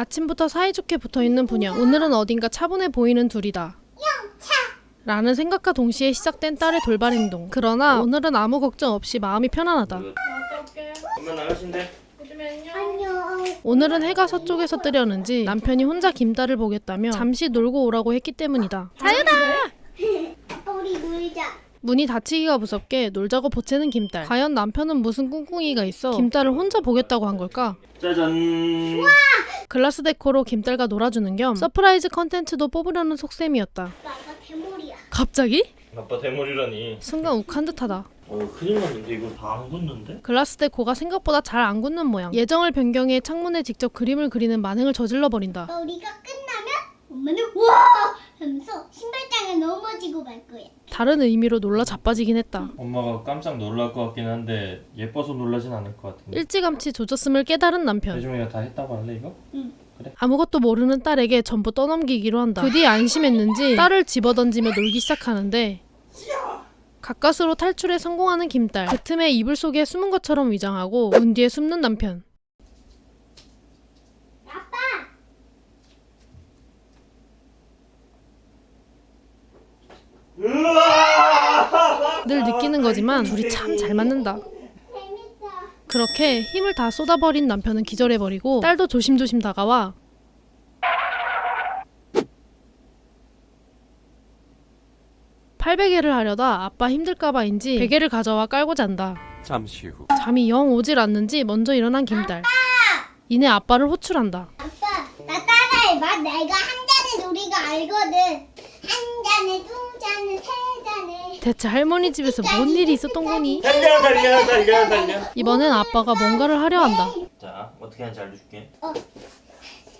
아침부터 사이좋게 붙어있는 부녀 오늘은 어딘가 차분해 보이는 둘이다 라는 생각과 동시에 시작된 딸의 돌발 행동 그러나 오늘은 아무 걱정 없이 마음이 편안하다. 엄마 나가신대. 오늘은 해가 서쪽에서 뜨려는지 남편이 혼자 김딸을 보겠다며 잠시 놀고 오라고 했기 때문이다 아빠 우리 놀자. 문이 닫히기가 무섭게 놀자고 보채는 김딸 과연 남편은 무슨 꿍꿍이가 있어 김딸을 혼자 보겠다고 한 걸까? 짜잔. 글라스 데코로 김딸과 놀아주는 겸 서프라이즈 컨텐츠도 뽑으려는 속셈이었다 아빠 대머리야. 갑자기? 아빠 대머리라니. 순간 욱한 듯하다 어 큰일 났는데 이거 다 안 굳는데? 글라스 데코가 생각보다 잘 안 굳는 모양 예정을 변경해 창문에 직접 그림을 그리는 만행을 저질러 버린다 아빠 우리가 끝나면 엄마는 와! 하면서 신발장에 넘어지고 말 거야. 다른 의미로 놀라 자빠지긴 했다. 엄마가 깜짝 놀랄 것 같긴 한데 예뻐서 놀라진 않을 것 같은데. 일찌감치 조졌음을 깨달은 남편. 대중이가 다 했다고 할래 이거? 아무것도 모르는 딸에게 전부 떠넘기기로 한다. 그뒤 안심했는지 딸을 집어던지며 놀기 시작하는데 가까스로 탈출에 성공하는 김딸. 그 틈에 이불 속에 숨은 것처럼 위장하고 문 뒤에 숨는 남편 아빠 늘 느끼는 거지만 둘이 참 잘 맞는다. 그렇게 힘을 다 쏟아버린 남편은 기절해버리고 딸도 조심조심 다가와 팔베개를 하려다 아빠 힘들까봐인지 베개를 가져와 깔고 잔다 잠시 후 잠이 영 오질 않는지 먼저 일어난 김딸 이내 아빠를 호출한다 아빠 나 따라해봐. 내가 한 잔의 놀이가 알거든. 한 잔에 두 잔에 세. 대체 할머니 집에서 뭔 일이 있었던 거니? 달려 달려 달려 달려. 이번엔 아빠가 뭔가를 하려 한다 자 어떻게 하는지 알려줄게.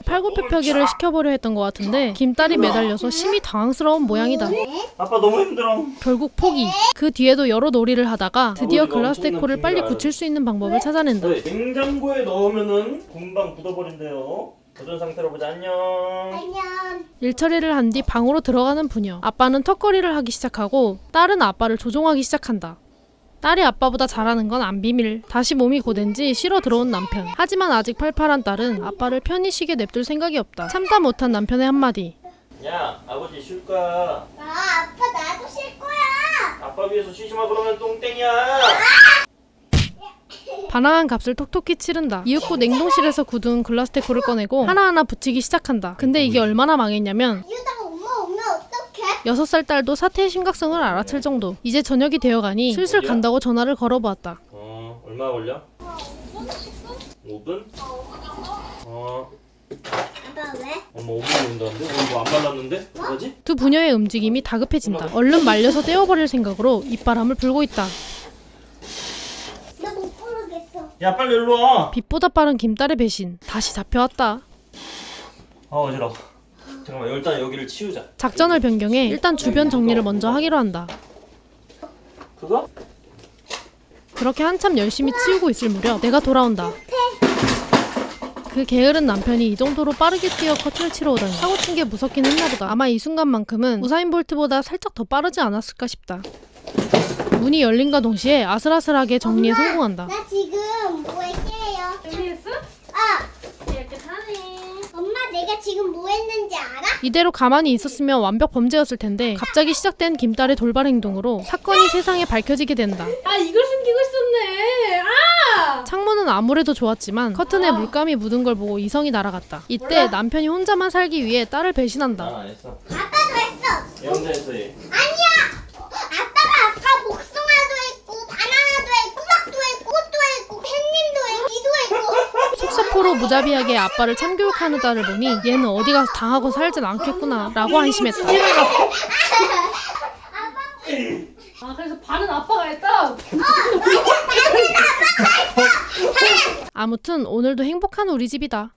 팔굽혀펴기를 시켜보려 했던 것 같은데 김딸이 매달려서 심히 당황스러운 모양이다 아빠 너무 힘들어. 결국 포기. 그 뒤에도 여러 놀이를 하다가 드디어 글라스 데코를 빨리 굳힐 수 있는 방법을 찾아낸다. 네, 냉장고에 넣으면은 금방 굳어버린대요. 굳은 상태로 보자 안녕. 안녕. 일처리를 한 뒤 방으로 들어가는 부녀. 아빠는 턱걸이를 하기 시작하고 딸은 아빠를 조종하기 시작한다. 딸이 아빠보다 잘하는 건 안 비밀. 다시 몸이 고된지 쉬러 들어온 남편. 하지만 아직 팔팔한 딸은 아빠를 편히 쉬게 냅둘 생각이 없다. 참다 못한 남편의 한마디. 야 아버지 쉴 거야. 아 아빠 나도 쉴 거야. 아빠 위해서 쉬지 마 그러면 똥땡이야. 반항한 값을 톡톡히 치른다. 이윽고 냉동실에서 굳은 글라스 데코를 꺼내고 하나하나 붙이기 시작한다. 근데 이게 얼마나 망했냐면 어떡해? 6살 딸도 사태의 심각성을 알아챌 정도. 이제 저녁이 되어가니 슬슬 간다고 전화를 걸어보았다. 어 얼마 걸려? 5분? 어 아빠 왜? 엄마 5분 온다는데? 오늘 뭐안 발랐는데? 뭐지? 두 부녀의 움직임이 다급해진다. 얼른 말려서 떼어버릴 생각으로 입바람을 불고 있다. 야 빨리 일로 와. 빛보다 빠른 김딸의 배신. 다시 잡혀왔다. 아 어지러워. 잠깐만 일단 여기를 치우자. 작전을 변경해 일단 주변 정리를 먼저 하기로 한다. 그거? 그렇게 한참 열심히 치우고 있을 무렵 내가 돌아온다. 그 게으른 남편이 이 정도로 빠르게 뛰어 커트를 치러 오다니 사고 친 게 무섭긴 했나 보다. 아마 이 순간만큼은 우사인 볼트보다 살짝 더 빠르지 않았을까 싶다. 문이 열린과 동시에 아슬아슬하게 정리에 성공한다. 나 지금 뭐 할게요? 준비했어? 아 이렇게 타네. 엄마 내가 지금 뭐 했는지 알아? 이대로 가만히 있었으면 완벽 범죄였을 텐데 갑자기 시작된 김딸의 돌발 행동으로 사건이 세상에 밝혀지게 된다. 아 이걸 숨기고 있었네. 아! 창문은 아무래도 좋았지만 커튼에 물감이 묻은 걸 보고 이성이 날아갔다. 이때 남편이 혼자만 살기 위해 딸을 배신한다. 아빠도 했어. 얘 혼자 했어 얘. 아니야. 아빠가 아까 복숭아도 했고 바나나도 했고 수박도 했고 꽃도 했고 햇님도 했고 이도 속사포로 무자비하게 아빠를 참교육하는 딸을 보니 얘는 어디 가서 당하고 살진 않겠구나 라고 안심했다. 아 그래서 반은 아빠가 했다. 아무튼 오늘도 행복한 우리 집이다.